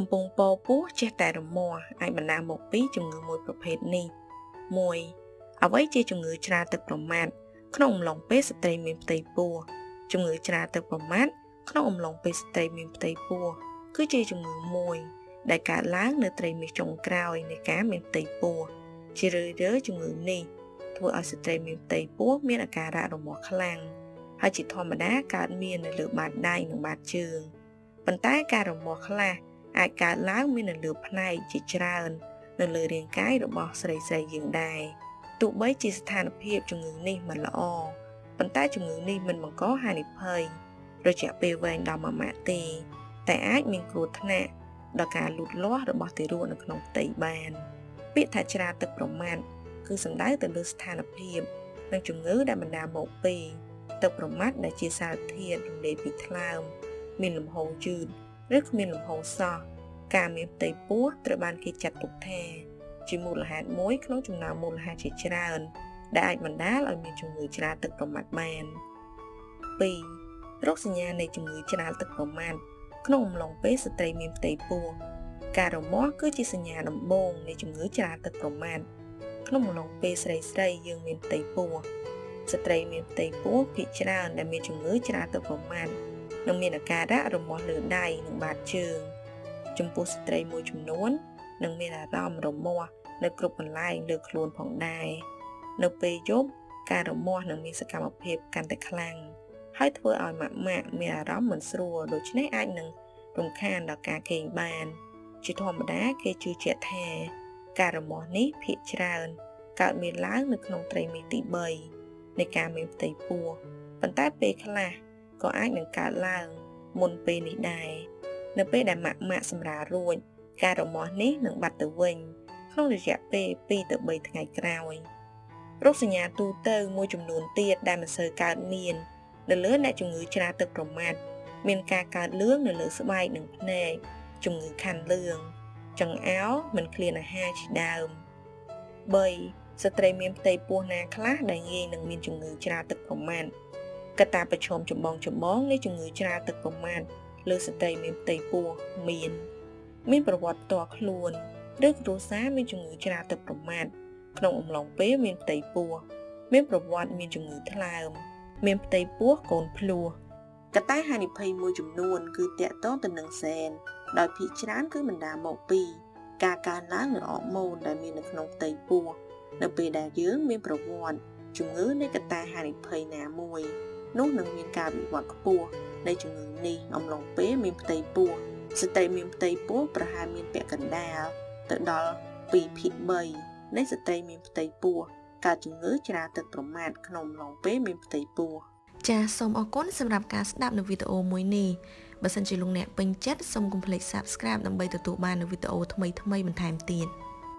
កំពុងពោពោះចេះតែរមាស់អាចបណ្ដាលមកពីជំងឺមួយប្រភេទនេះ1អ្វីជាជំងឺច្រាទឹកប្រមាថក្នុងអំឡុងពេលស្ត្រីមានផ្ទៃពោះជំងឺច្រាទឹកប្រមាថក្នុងអំឡុងពេលស្ត្រីមានផ្ទៃពោះគឺជាជំងឺមួយ ដែលកើតឡើងនៅត្រីមាសចុងក្រោយនៃការមានផ្ទៃពោះជារឿយៗជំងឺនេះធ្វើឲ្យស្ត្រីមានផ្ទៃពោះមានអាការៈរមាស់ខ្លាំងហើយជាធម្មតាកើតមាននៅលើបាតដៃនិងបាតជើងប៉ុន្តែការរមាស់ខ្លះ អាចកើតឡើងមាននៅលើផ្នែកជាច្រើន នៅលើរាងកាយរបស់ស្រីស្រីយើងដែរទោះបីជាស្ថានភាពជំងឺនេះមិនល្អប៉ុន្តែជំងឺនេះមិនបង្កហានិភ័យរយៈពេលវែងដល់មួយម៉ាក់ទេ តែអាចមានគ្រោះថ្នាក់ដល់ការលូតលាស់របស់ទារកនៅក្នុងផ្ទៃបាន ពាក្យថាច្រាទឹកប្រមាថគឺសំដៅទៅលើស្ថានភាពនិងជំងឺដែលបណ្ដាលមកពីទឹកប្រមាថដែលជាសារធាតុរំលាយពីថ្លើមមានលំហូរយឺតឬគ្មានលំហូរសោះ ការមានផ្ទៃពោះត្រូវបានគេចាត់ទុកថា ជាមូលហេតុមួយក្នុងចំណោមមូលហេតុជាច្រើន ដែលអាចបណ្ដាលឲ្យមានជំងឺច្រាលទឹកប្រមាថបាន2រោគសញ្ញានៃជំងឺច្រាលទឹកប្រមាថក្នុងអំឡុងពេលស្ត្រីមានផ្ទៃពោះការរមាស់គឺជាសញ្ញាដំបូងនៃជំងឺច្រាលទឹកប្រមាថក្នុងអំឡុងពេលស្រីស្រីយើងមានផ្ទៃពោះស្ត្រីមានផ្ទៃពោះភាគច្រើនដែលមានជំងឺច្រាលទឹកប្រមាថនិងមានអាការៈរមាស់លើដៃនិងបាតជើង ចំពោះស្ត្រីមួយចំនួននឹងមានអារម្មណ៍រមាស់នៅគ្រប់កន្លែងលើខ្លួនផងដែរនៅពេលយប់ការរមាស់នឹងមានសកម្មភាពកាន់តែខ្លាំងហើយធ្វើឲ្យម៉ាក់ម៉ាក់មានអារម្មណ៍មិនស្រួលដូច្នេះអាចនឹងរំខានដល់ការគេងបាន ជាធម្មតាគេជឿជាក់ថាការរមាស់នេះភាគច្រើនកើតមានឡើងនៅក្នុងត្រីមាសទី3នៃការមានផ្ទៃពោះប៉ុន្តែពេលខ្លះក៏អាចនឹងកើតឡើងមុនពេលនេះដែរ នៅពេលដែលម៉ាក់ម៉ាក់សម្រាលរួចការរមាស់នេះនឹងបាត់ទៅវិញ ក្នុងរយៈពេល2ទៅ3ថ្ងៃក្រោយរោគសញ្ញាទូទៅមួយចំនួនទៀតដែលមិនសូវកើតមាននៅលើអ្នកជំងឺច្រាទឹកប្រមាថមានការកើតលឿងនៅលើស្បែកនិងភ្នែកជំងឺខាន់លឿងចង្អោរមិនឃ្លានអាហារជាដើម3ស្ត្រីមានផ្ទៃពោះណាខ្លះដែលងាយនឹងមានជំងឺច្រាទឹកប្រមាថកត្តាប្រឈមចម្បងចម្បងនៃជំងឺច្រាទឹកប្រមាថ លើស្ត្រីមានផ្ទៃពោះមាន មានប្រវត្តិផ្ទាល់ខ្លួនឬគ្រួសារមានជំងឺច្រាទឹកប្រមាថក្នុងអំឡុងពេលមានផ្ទៃពោះមានប្រវត្តិមានជំងឺថ្លើម មានផ្ទៃពោះកូនភ្លោះកត្តាហានិភ័យមួយចំនួន គឺតាក់ទងទៅនឹងសែនដោយភាគច្រើនគឺបណ្ដាលមកពីការកើនឡើងនៃអរម៉ូនដែលមាននៅក្នុងផ្ទៃពោះនៅពេលដែលយើងមានប្រវត្តិជំងឺនៃកត្តាហានិភ័យណាមួយនោះនឹងមានការវិវត្តខ្ពស់ នៃជំងឺនេះអំឡុងពេលមានផ្ទៃពោះស្ត្រីមានផ្ទៃពោះប្រហែលមានពាក់កណ្ដាលទៅដល់2ភាគ3នៃស្ត្រីមានផ្ទៃពោះកើតជំងឺច្រាទឹកប្រមាថក្នុងអំឡុងពេលមានផ្ទៃពោះចាសសូមអរគុណសម្រាប់ការស្ដាប់នៅវីដេអូមួយនេះបើសិនជាលោកអ្នកពេញចិត្តសូមកុំភ្លេច Subscribe ដើម្បីទទួលបាននូវវីដេអូថ្មីៗបន្ថែមទៀត